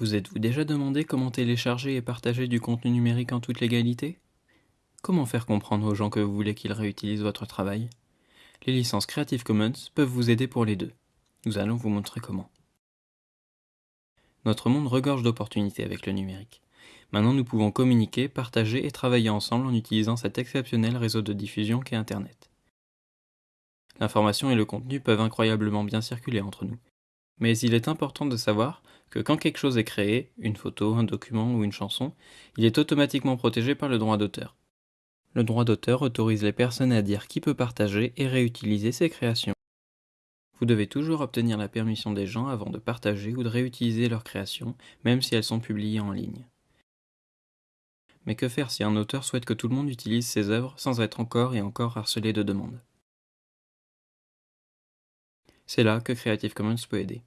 Vous êtes-vous déjà demandé comment télécharger et partager du contenu numérique en toute légalité? Comment faire comprendre aux gens que vous voulez qu'ils réutilisent votre travail? Les licences Creative Commons peuvent vous aider pour les deux. Nous allons vous montrer comment. Notre monde regorge d'opportunités avec le numérique. Maintenant, nous pouvons communiquer, partager et travailler ensemble en utilisant cet exceptionnel réseau de diffusion qu'est Internet. L'information et le contenu peuvent incroyablement bien circuler entre nous. Mais il est important de savoir que quand quelque chose est créé, une photo, un document ou une chanson, il est automatiquement protégé par le droit d'auteur. Le droit d'auteur autorise les personnes à dire qui peut partager et réutiliser ses créations. Vous devez toujours obtenir la permission des gens avant de partager ou de réutiliser leurs créations, même si elles sont publiées en ligne. Mais que faire si un auteur souhaite que tout le monde utilise ses œuvres sans être encore et encore harcelé de demandes? C'est là que Creative Commons peut aider.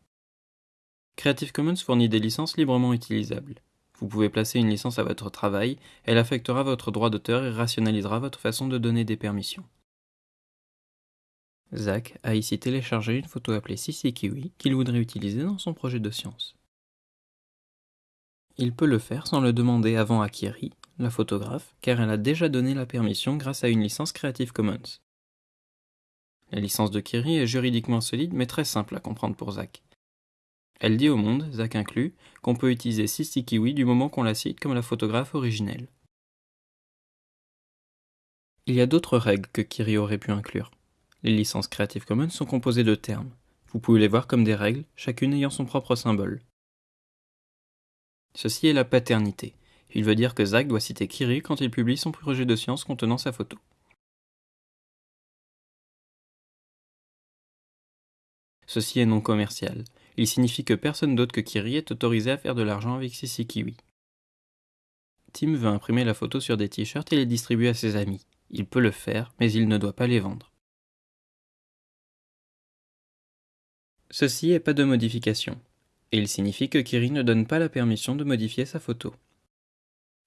Creative Commons fournit des licences librement utilisables. Vous pouvez placer une licence à votre travail, elle affectera votre droit d'auteur et rationalisera votre façon de donner des permissions. Zach a ici téléchargé une photo appelée Sissi Kiwi qu'il voudrait utiliser dans son projet de science. Il peut le faire sans le demander avant à Kiri, la photographe, car elle a déjà donné la permission grâce à une licence Creative Commons. La licence de Kiri est juridiquement solide mais très simple à comprendre pour Zach. Elle dit au monde, Zach inclus, qu'on peut utiliser Sissi Kiwi du moment qu'on la cite comme la photographe originelle. Il y a d'autres règles que Kiri aurait pu inclure. Les licences Creative Commons sont composées de termes. Vous pouvez les voir comme des règles, chacune ayant son propre symbole. Ceci est la paternité. Il veut dire que Zach doit citer Kiri quand il publie son projet de science contenant sa photo. Ceci est non commercial. Il signifie que personne d'autre que Kiri est autorisé à faire de l'argent avec Sissi Kiwi. Tim veut imprimer la photo sur des t-shirts et les distribuer à ses amis. Il peut le faire, mais il ne doit pas les vendre. Ceci est pas de modification, il signifie que Kiri ne donne pas la permission de modifier sa photo.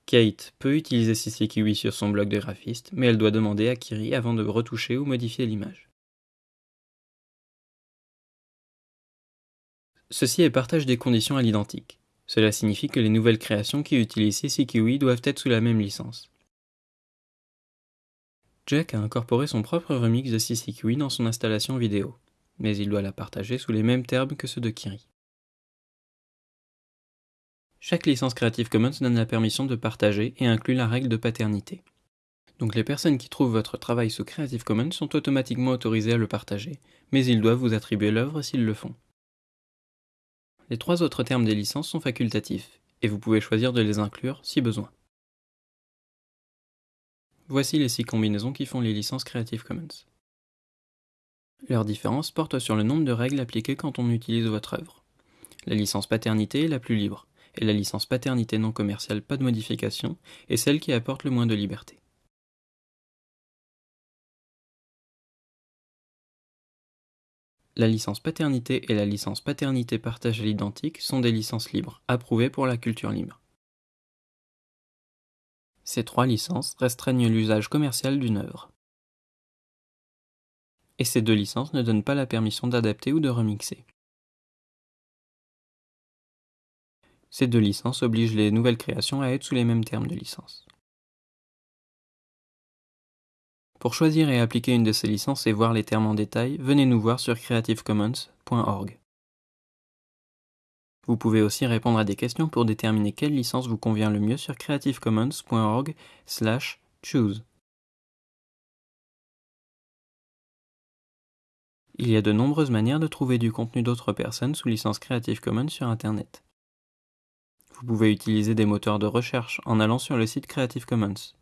Kate peut utiliser Sissi Kiwi sur son blog de graphiste, mais elle doit demander à Kiri avant de retoucher ou modifier l'image. Ceci est partage des conditions à l'identique. Cela signifie que les nouvelles créations qui utilisent Kiwi doivent être sous la même licence. Jack a incorporé son propre remix de Kiwi dans son installation vidéo mais il doit la partager sous les mêmes termes que ceux de Kiri. Chaque licence Creative Commons donne la permission de partager et inclut la règle de paternité. Donc les personnes qui trouvent votre travail sous Creative Commons sont automatiquement autorisées à le partager, mais ils doivent vous attribuer l'œuvre s'ils le font. Les trois autres termes des licences sont facultatifs, et vous pouvez choisir de les inclure si besoin. Voici les six combinaisons qui font les licences Creative Commons. Leur différence porte sur le nombre de règles appliquées quand on utilise votre œuvre. La licence paternité est la plus libre, et la licence paternité non commerciale pas de modification est celle qui apporte le moins de liberté. La licence paternité et la licence paternité partage à l'identique sont des licences libres, approuvées pour la culture libre. Ces trois licences restreignent l'usage commercial d'une œuvre et ces deux licences ne donnent pas la permission d'adapter ou de remixer. Ces deux licences obligent les nouvelles créations à être sous les mêmes termes de licence. Pour choisir et appliquer une de ces licences et voir les termes en détail, venez nous voir sur creativecommons.org. Vous pouvez aussi répondre à des questions pour déterminer quelle licence vous convient le mieux sur creativecommons.org/choose. Il y a de nombreuses manières de trouver du contenu d'autres personnes sous licence Creative Commons sur Internet. Vous pouvez utiliser des moteurs de recherche en allant sur le site Creative Commons.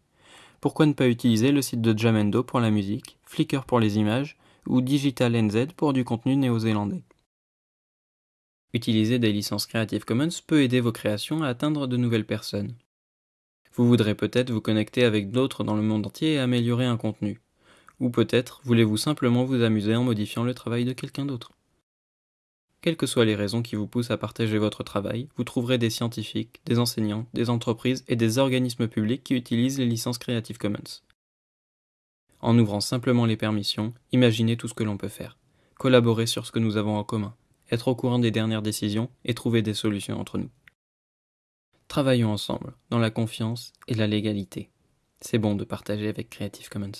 Pourquoi ne pas utiliser le site de Jamendo pour la musique, Flickr pour les images ou Digital NZ pour du contenu néo-zélandais? Utiliser des licences Creative Commons peut aider vos créations à atteindre de nouvelles personnes. Vous voudrez peut-être vous connecter avec d'autres dans le monde entier et améliorer un contenu. Ou peut-être voulez-vous simplement vous amuser en modifiant le travail de quelqu'un d'autre. Quelles que soient les raisons qui vous poussent à partager votre travail, vous trouverez des scientifiques, des enseignants, des entreprises et des organismes publics qui utilisent les licences Creative Commons. En ouvrant simplement les permissions, imaginez tout ce que l'on peut faire. Collaborer sur ce que nous avons en commun, être au courant des dernières décisions et trouver des solutions entre nous. Travaillons ensemble, dans la confiance et la légalité. C'est bon de partager avec Creative Commons.